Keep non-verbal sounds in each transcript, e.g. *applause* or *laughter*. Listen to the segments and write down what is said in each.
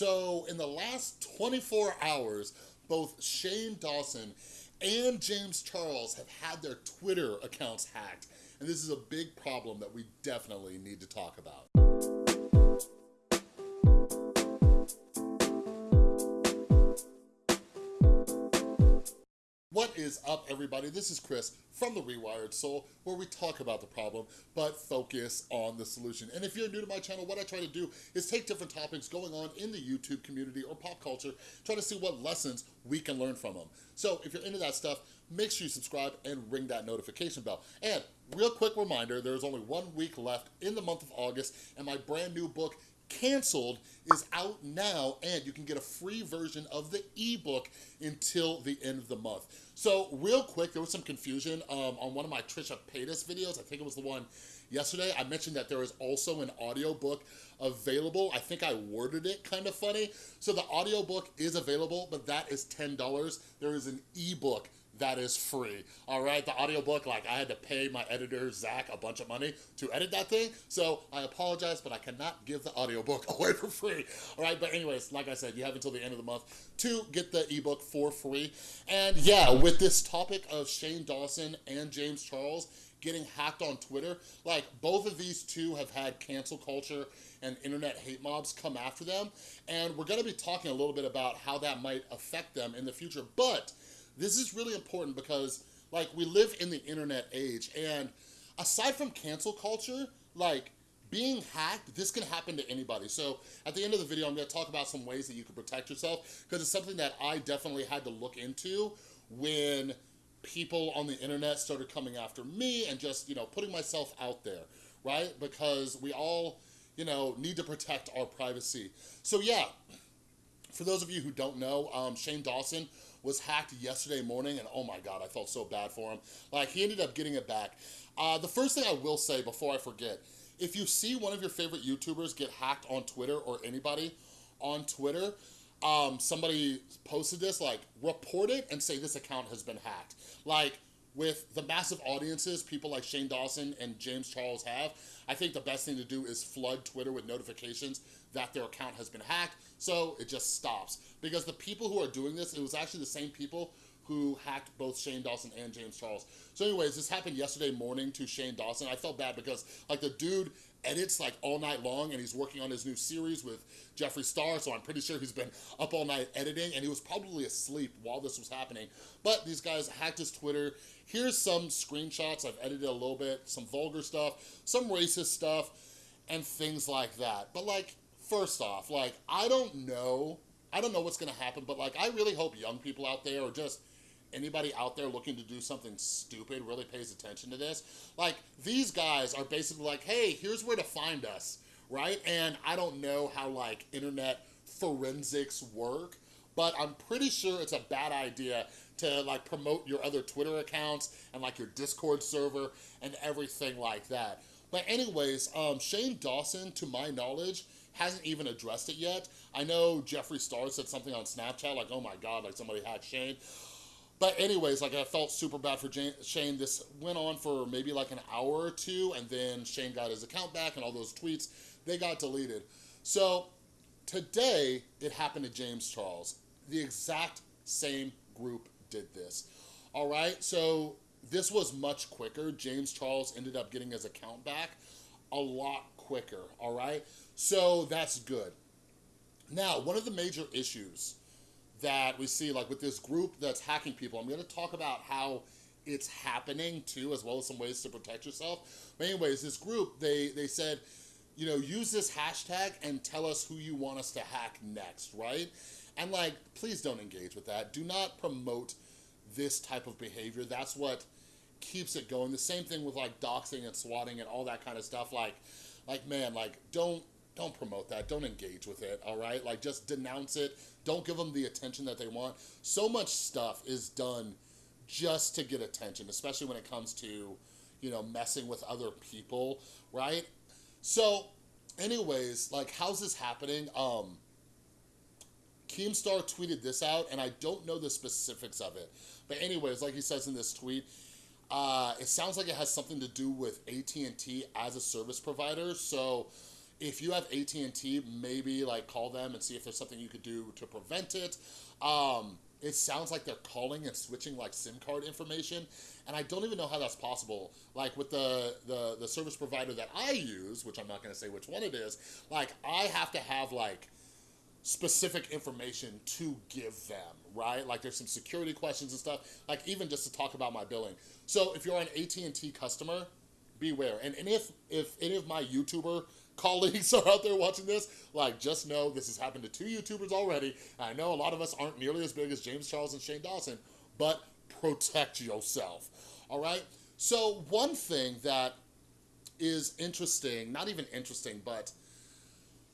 So in the last 24 hours, both Shane Dawson and James Charles have had their Twitter accounts hacked. And this is a big problem that we definitely need to talk about. What is up, everybody? This is Chris from The Rewired Soul, where we talk about the problem, but focus on the solution. And if you're new to my channel, what I try to do is take different topics going on in the YouTube community or pop culture, try to see what lessons we can learn from them. So if you're into that stuff, make sure you subscribe and ring that notification bell. And real quick reminder, there's only one week left in the month of August, and my brand new book, Canceled is out now and you can get a free version of the ebook until the end of the month. So real quick, there was some confusion um, on one of my Trisha Paytas videos. I think it was the one yesterday. I mentioned that there is also an audiobook available. I think I worded it kind of funny. So the audiobook is available, but that is $10. There is an ebook that is free, all right? The audiobook, like I had to pay my editor, Zach, a bunch of money to edit that thing, so I apologize, but I cannot give the audiobook *laughs* away for free, all right? But anyways, like I said, you have until the end of the month to get the ebook for free. And yeah, with this topic of Shane Dawson and James Charles getting hacked on Twitter, like both of these two have had cancel culture and internet hate mobs come after them. And we're gonna be talking a little bit about how that might affect them in the future. But this is really important because like we live in the internet age and aside from cancel culture, like being hacked, this can happen to anybody. So at the end of the video, I'm gonna talk about some ways that you can protect yourself because it's something that I definitely had to look into when people on the internet started coming after me and just, you know, putting myself out there, right? Because we all, you know, need to protect our privacy. So yeah, for those of you who don't know, um, Shane Dawson was hacked yesterday morning and oh my God, I felt so bad for him. Like he ended up getting it back. Uh, the first thing I will say before I forget, if you see one of your favorite YouTubers get hacked on Twitter or anybody on Twitter, um, somebody posted this, like report it and say this account has been hacked. Like with the massive audiences people like Shane Dawson and James Charles have, I think the best thing to do is flood Twitter with notifications that their account has been hacked, so it just stops. Because the people who are doing this, it was actually the same people who hacked both Shane Dawson and James Charles. So anyways, this happened yesterday morning to Shane Dawson. I felt bad because like the dude edits like all night long and he's working on his new series with Jeffree Star, so I'm pretty sure he's been up all night editing and he was probably asleep while this was happening. But these guys hacked his Twitter. Here's some screenshots, I've edited a little bit, some vulgar stuff, some racist stuff, and things like that. But like, first off, like, I don't know, I don't know what's gonna happen, but like, I really hope young people out there or just anybody out there looking to do something stupid really pays attention to this. Like, these guys are basically like, hey, here's where to find us, right? And I don't know how, like, internet forensics work, but I'm pretty sure it's a bad idea to like promote your other Twitter accounts and like your Discord server and everything like that. But anyways, um, Shane Dawson, to my knowledge, hasn't even addressed it yet. I know Jeffree Star said something on Snapchat like, oh my God, like somebody hacked Shane. But anyways, like I felt super bad for Jane, Shane. This went on for maybe like an hour or two and then Shane got his account back and all those tweets, they got deleted. So today it happened to James Charles. The exact same group did this. All right, so this was much quicker. James Charles ended up getting his account back a lot quicker, all right? So that's good. Now, one of the major issues that we see like with this group that's hacking people. I'm gonna talk about how it's happening too, as well as some ways to protect yourself. But anyways, this group, they, they said, you know, use this hashtag and tell us who you want us to hack next, right? And like, please don't engage with that. Do not promote this type of behavior. That's what keeps it going. The same thing with like doxing and swatting and all that kind of stuff. Like, like man, like don't don't promote that. Don't engage with it, all right? Like, just denounce it. Don't give them the attention that they want. So much stuff is done just to get attention, especially when it comes to, you know, messing with other people, right? So, anyways, like, how's this happening? Um, Keemstar tweeted this out, and I don't know the specifics of it. But anyways, like he says in this tweet, uh, it sounds like it has something to do with AT&T as a service provider. So if you have AT&T, maybe like call them and see if there's something you could do to prevent it. Um, it sounds like they're calling and switching like SIM card information. And I don't even know how that's possible. Like with the, the, the service provider that I use, which I'm not gonna say which one it is, like I have to have like specific information to give them, right? Like there's some security questions and stuff, like even just to talk about my billing. So if you're an AT&T customer, beware. And, and if, if any of my YouTuber *laughs* colleagues *laughs* are out there watching this, like just know this has happened to two YouTubers already. I know a lot of us aren't nearly as big as James Charles and Shane Dawson, but protect yourself, all right? So one thing that is interesting, not even interesting, but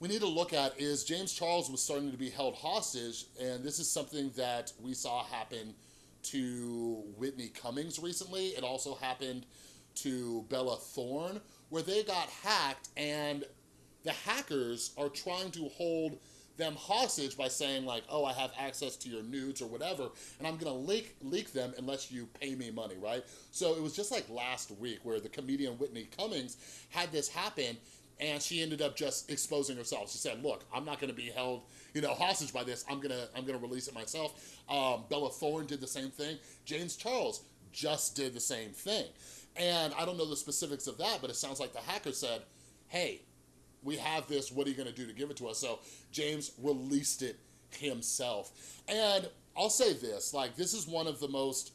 we need to look at is James Charles was starting to be held hostage, and this is something that we saw happen to Whitney Cummings recently. It also happened to Bella Thorne, where they got hacked and the hackers are trying to hold them hostage by saying like, oh, I have access to your nudes or whatever, and I'm gonna leak, leak them unless you pay me money, right? So it was just like last week where the comedian Whitney Cummings had this happen and she ended up just exposing herself. She said, look, I'm not gonna be held you know, hostage by this, I'm gonna, I'm gonna release it myself. Um, Bella Thorne did the same thing. James Charles just did the same thing. And I don't know the specifics of that, but it sounds like the hacker said, hey, we have this, what are you gonna do to give it to us? So James released it himself. And I'll say this, like this is one of the most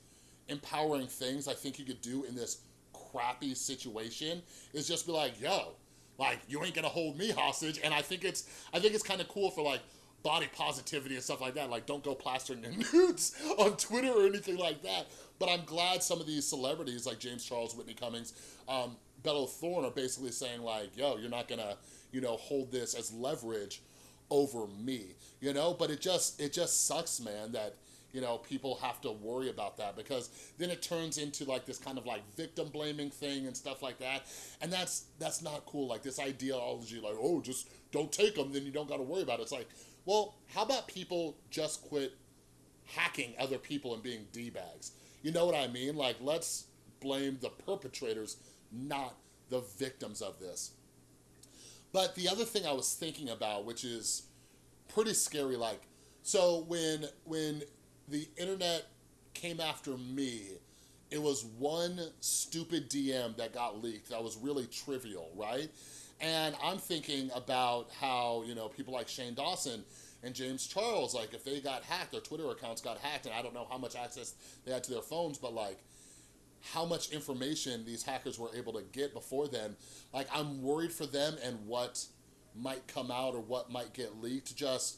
empowering things I think you could do in this crappy situation is just be like, yo, like you ain't gonna hold me hostage. And I think it's, I think it's kind of cool for like body positivity and stuff like that. Like don't go plastering your *laughs* nudes on Twitter or anything like that. But I'm glad some of these celebrities like James Charles, Whitney Cummings, um, Bella Thorne are basically saying like, yo, you're not gonna, you know, hold this as leverage over me, you know? But it just, it just sucks, man, that, you know, people have to worry about that because then it turns into like this kind of like victim blaming thing and stuff like that. And that's, that's not cool. Like this ideology, like, oh, just don't take them, then you don't got to worry about it. It's like, well, how about people just quit hacking other people and being D-bags? You know what I mean? Like, let's blame the perpetrators, not the victims of this. But the other thing I was thinking about, which is pretty scary, like, so when, when the internet came after me, it was one stupid DM that got leaked that was really trivial, right? And I'm thinking about how, you know, people like Shane Dawson and James Charles, like if they got hacked, their Twitter accounts got hacked, and I don't know how much access they had to their phones, but like how much information these hackers were able to get before then. Like I'm worried for them and what might come out or what might get leaked. Just,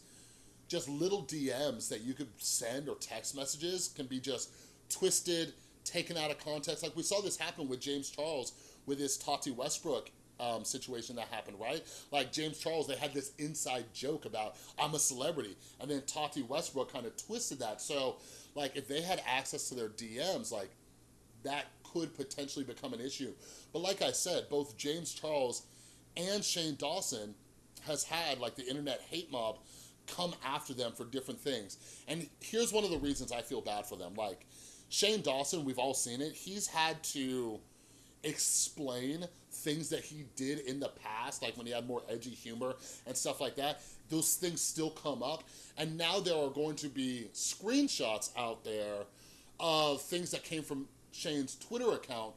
just little DMs that you could send or text messages can be just twisted, taken out of context. Like we saw this happen with James Charles with his Tati Westbrook um, situation that happened, right? Like James Charles, they had this inside joke about, I'm a celebrity. And then Tati Westbrook kind of twisted that. So like if they had access to their DMs, like that could potentially become an issue. But like I said, both James Charles and Shane Dawson has had like the internet hate mob come after them for different things. And here's one of the reasons I feel bad for them. Like Shane Dawson, we've all seen it. He's had to explain things that he did in the past, like when he had more edgy humor and stuff like that, those things still come up. And now there are going to be screenshots out there of things that came from Shane's Twitter account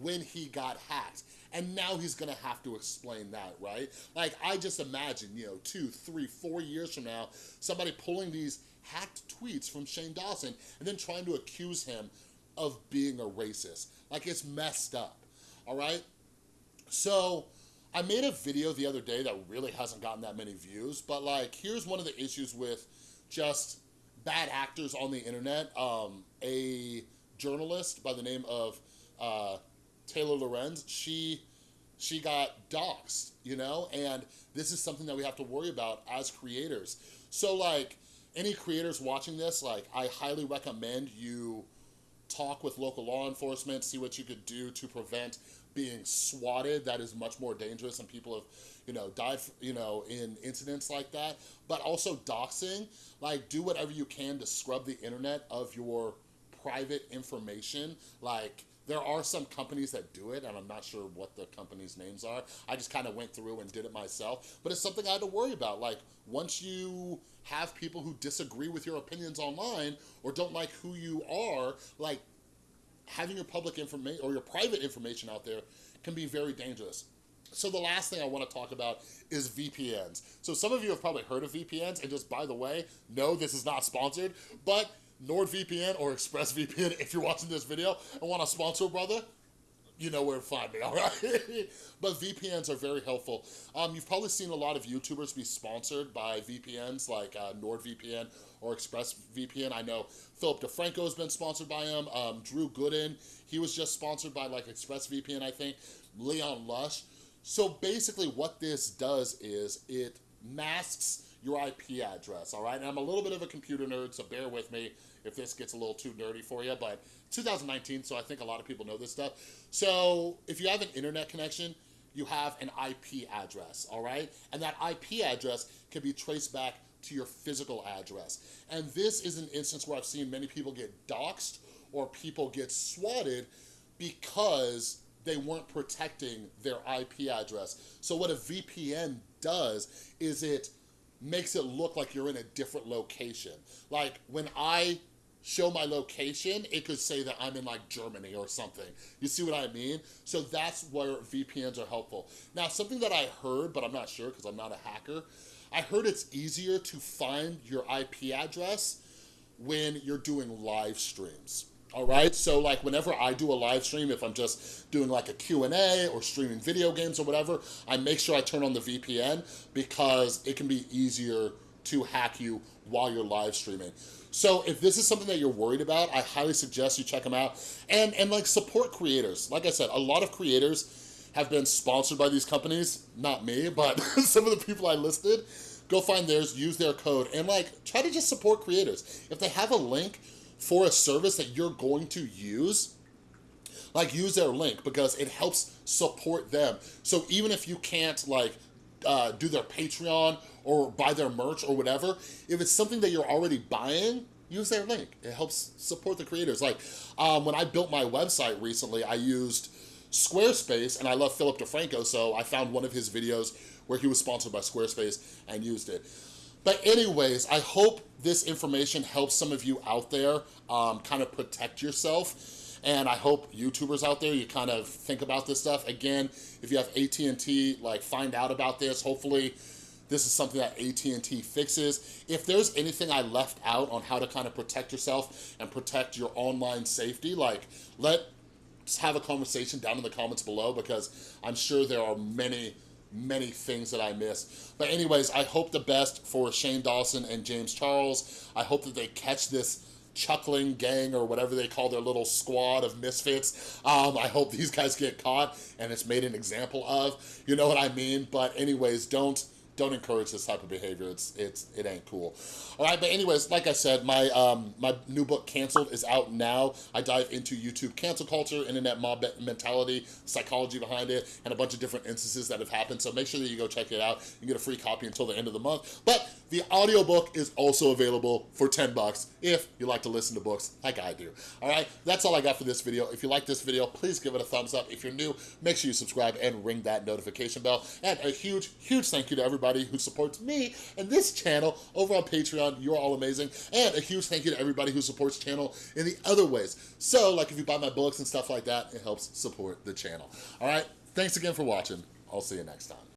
when he got hacked. And now he's gonna have to explain that, right? Like, I just imagine, you know, two, three, four years from now, somebody pulling these hacked tweets from Shane Dawson and then trying to accuse him of being a racist. Like, it's messed up, all right? So I made a video the other day that really hasn't gotten that many views, but like, here's one of the issues with just bad actors on the internet. Um, a journalist by the name of uh, Taylor Lorenz, she, she got doxxed, you know? And this is something that we have to worry about as creators. So like, any creators watching this, like, I highly recommend you talk with local law enforcement, see what you could do to prevent being swatted that is much more dangerous and people have you know died you know in incidents like that but also doxing like do whatever you can to scrub the internet of your private information like There are some companies that do it, and I'm not sure what the company's names are. I just kind of went through and did it myself, but it's something I had to worry about. Like, once you have people who disagree with your opinions online or don't like who you are, like, having your public information or your private information out there can be very dangerous. So the last thing I wanna talk about is VPNs. So some of you have probably heard of VPNs, and just by the way, no, this is not sponsored, but NordVPN or ExpressVPN, if you're watching this video and wanna sponsor brother, you know where to find me, all right? *laughs* but VPNs are very helpful. Um, you've probably seen a lot of YouTubers be sponsored by VPNs like uh, NordVPN or ExpressVPN. I know Philip DeFranco has been sponsored by him. Um, Drew Gooden, he was just sponsored by like ExpressVPN, I think. Leon Lush. So basically what this does is it masks your IP address, all right? And I'm a little bit of a computer nerd, so bear with me if this gets a little too nerdy for you, but 2019, so I think a lot of people know this stuff. So if you have an internet connection, you have an IP address, all right? And that IP address can be traced back to your physical address. And this is an instance where I've seen many people get doxxed or people get swatted because they weren't protecting their IP address. So what a VPN does is it makes it look like you're in a different location. Like when I show my location, it could say that I'm in like Germany or something. You see what I mean? So that's where VPNs are helpful. Now, something that I heard, but I'm not sure because I'm not a hacker, I heard it's easier to find your IP address when you're doing live streams. All right, so like whenever I do a live stream, if I'm just doing like a Q&A or streaming video games or whatever, I make sure I turn on the VPN because it can be easier to hack you while you're live streaming. So if this is something that you're worried about, I highly suggest you check them out. And, and like support creators. Like I said, a lot of creators have been sponsored by these companies. Not me, but *laughs* some of the people I listed. Go find theirs, use their code, and like try to just support creators. If they have a link for a service that you're going to use, like use their link because it helps support them. So even if you can't like uh, do their Patreon or buy their merch or whatever, if it's something that you're already buying, use their link. It helps support the creators. Like um, when I built my website recently, I used Squarespace and I love Philip DeFranco, so I found one of his videos where he was sponsored by Squarespace and used it. But anyways, I hope this information helps some of you out there um, kind of protect yourself. And I hope YouTubers out there, you kind of think about this stuff. Again, if you have AT&T, like find out about this. Hopefully this is something that AT&T fixes. If there's anything I left out on how to kind of protect yourself and protect your online safety, like let's have a conversation down in the comments below because I'm sure there are many many things that I missed. But anyways, I hope the best for Shane Dawson and James Charles. I hope that they catch this chuckling gang or whatever they call their little squad of misfits. Um, I hope these guys get caught and it's made an example of, you know what I mean? But anyways, don't don't encourage this type of behavior. It's it's it ain't cool. All right, but anyways, like I said, my um my new book Canceled is out now. I dive into YouTube cancel culture, internet mob mentality, psychology behind it, and a bunch of different instances that have happened. So make sure that you go check it out. You get a free copy until the end of the month. But the audiobook is also available for 10 bucks if you like to listen to books like I do. All right, that's all I got for this video. If you like this video, please give it a thumbs up. If you're new, make sure you subscribe and ring that notification bell. And a huge, huge thank you to everybody who supports me and this channel over on Patreon. You're all amazing. And a huge thank you to everybody who supports channel in the other ways. So like if you buy my books and stuff like that, it helps support the channel. All right, thanks again for watching. I'll see you next time.